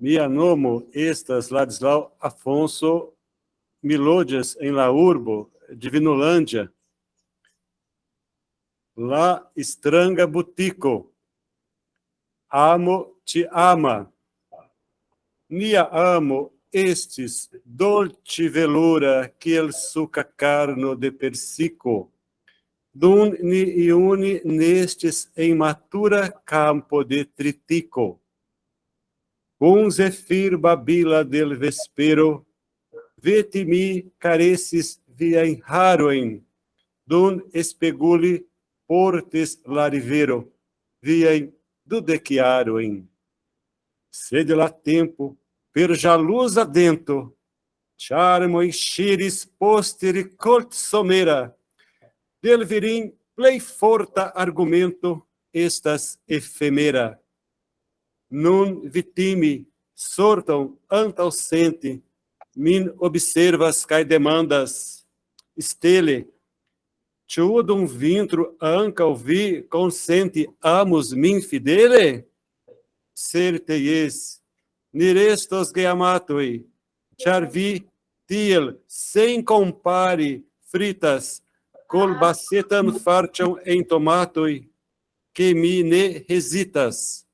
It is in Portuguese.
Mia nomo estas Ladislau Afonso Milodias em la urbo, Divinolândia. La estranga butico. Amo te ama. Nia amo estes dolce velura que el suca carno de persico. Dun ni iuni nestes em matura campo de tritico. Um zefir babila del vespero, veti-mi careces via em haroen, dun espeguli portes larivero, via em dudequiaroen. Sede lá tempo, per jaluz adento, charmo e xiris posteri cort somera, del virim plei forta argumento estas efemera. Nun vitimi sortam antausente, min observas cae demandas, stele, ciudum vintro anca vi consente amus min fidele? Certeies, nirestos geamatoi, char vi tiel, sem compare, fritas, col bacetam farciam em tomatoi, que mi ne hesitas.